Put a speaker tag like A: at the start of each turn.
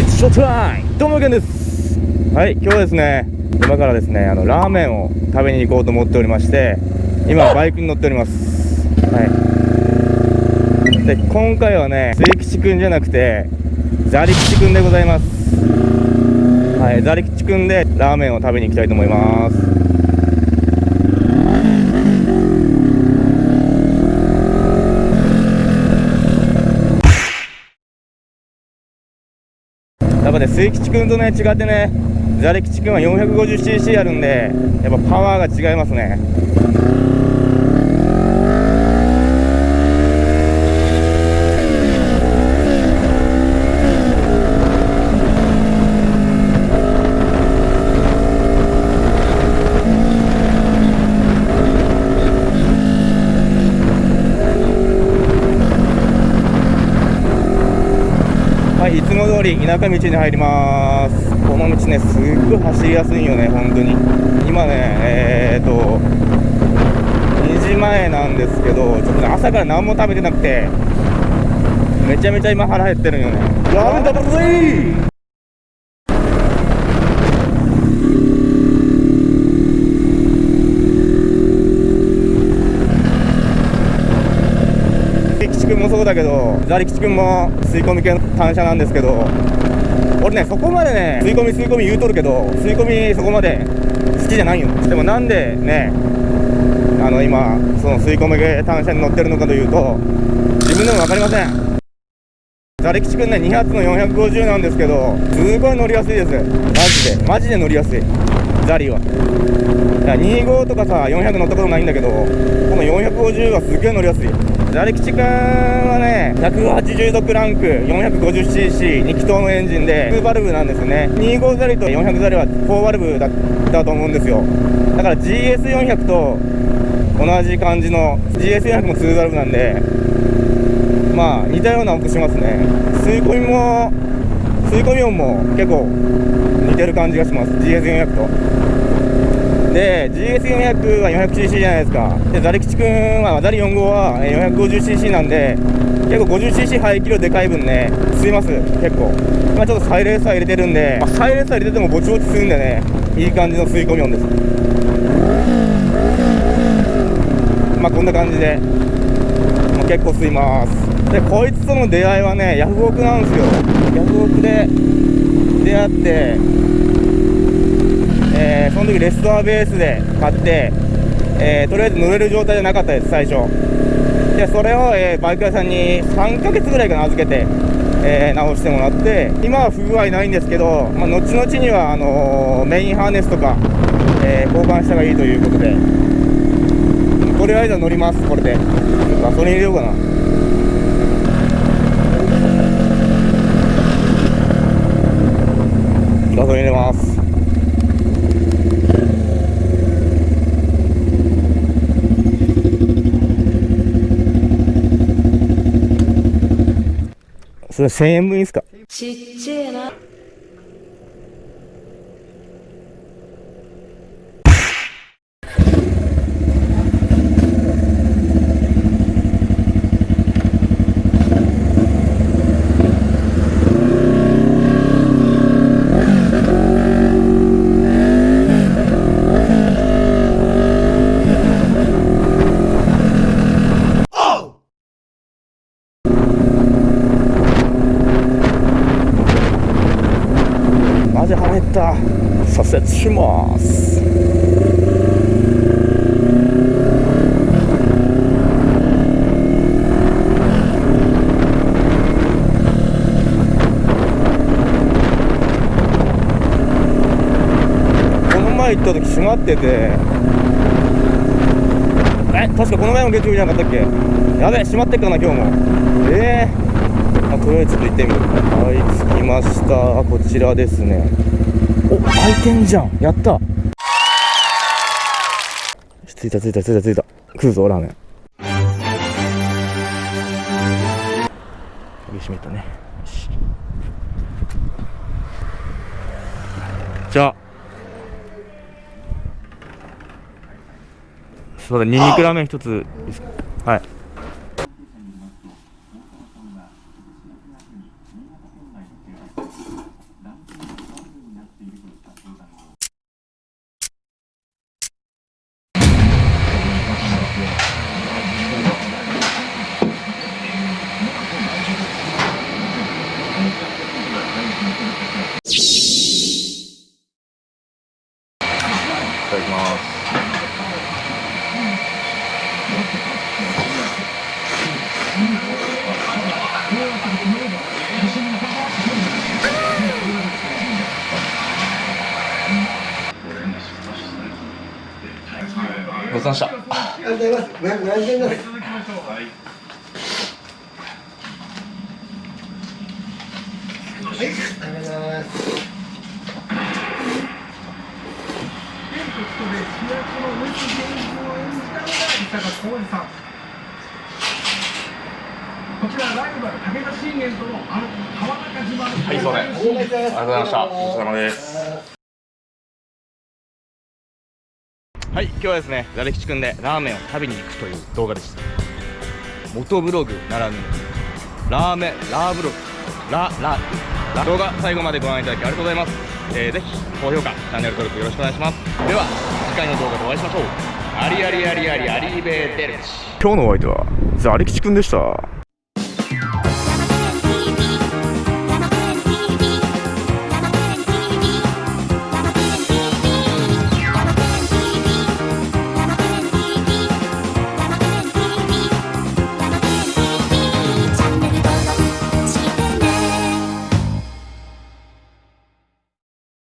A: It's show time! どうもけんです。はい今日はですね今からですねあのラーメンを食べに行こうと思っておりまして今バイクに乗っております。はい。で今回はね末吉くんじゃなくてザリ吉くんでございます。はいザリ吉くんでラーメンを食べに行きたいと思いますね末吉君とね違ってねザレ吉君は 450cc あるんでやっぱパワーが違いますね。通り田舎道に入ります。この道ね、すっごい走りやすいよね、本当に。今ね、えー、と、2時前なんですけど、ちょっとね、朝から何も食べてなくて、めちゃめちゃ今腹減ってるんよね。ラーメン食べるぜ吉くんもそうだけどザリ吉くんも吸い込み系の単車なんですけど俺ねそこまでね吸い込み吸い込み言うとるけど吸い込みそこまで好きじゃないよ。でもなんでねあの今その吸い込み系単車に乗ってるのかというと自分でも分かりません。ザリ吉くんね2発の450なんですけどすごい乗りやすいです。マジでマジで乗りやすい。ザリは。25とかさ400乗ったことないんだけどこの450はすげえ乗りやすい。ザリ吉くんはね180度クランク 450cc2 気筒のエンジンで2バルブなんですね。25ザリと400ザリは4バルブだったと思うんですよ。だから GS400 と同じ感じの GS400 も2バルブなんでまあ似たような音しますね。吸い込みも吸い込み音も結構似てる感じがします。GS400 と。で GS400 は 400cc じゃないですか。でザリ吉くんはザリ4号は 450cc なんで結構 50cc 排気量でかい分ね吸います結構。今ちょっとサイレーサー入れてるんで、まあ、サイレーサー入れててもぼちぼち吸うんでねいい感じの吸い込み音です。まあこんな感じで、まあ、結構吸います。でこいつとの出会いはねヤフオクなんですよ。ヤフオクで出会って、その時レストアベースで買って、えー、とりあえず乗れる状態じゃなかったです最初。でそれを、えー、バイク屋さんに3ヶ月ぐらいかな預けて、え直してもらって今は不具合ないんですけど、まあ、後々にはあのメインハーネスとか、え交換した方がいいということで。とりあえず乗りますこれで。ガソリン入れようかなガソリン入れますそれ1000円分いいですか？
B: ちっちゃいな。
A: た左折します。この前行った時閉まってて。え確かこの前も月曜日じゃなかったっけ？やべえ閉まってっかな今日も。ええ。ー、あとりあえずちょっと行ってみる。はい着きました。こちらですね。開いてんじゃん。やった。着いた着いた着いた着いた。食うぞラーメン。鍵閉めたね。よし。じゃあ。そうだニンニクラーメン一ついい。ただきますごちそうさまでした。
B: ありがとうございます。た円です。はい、ありがとうございます。
C: こちらライバル武田信玄とのあの川中島の
A: はいそうね
B: ありがとうございま。
A: したごちそうさまですはい今日はですねザレ吉くんでラーメンを食べに行くという動画でした元ブログならぬラーメンラーブログララ動画最後までご覧いただきありがとうございます、えー、ぜひ高評価チャンネル登録よろしくお願いします。では次回の動画でお会いしましょう。ありありありありありベーデルチ。今日のお相手はザレ吉くんでした。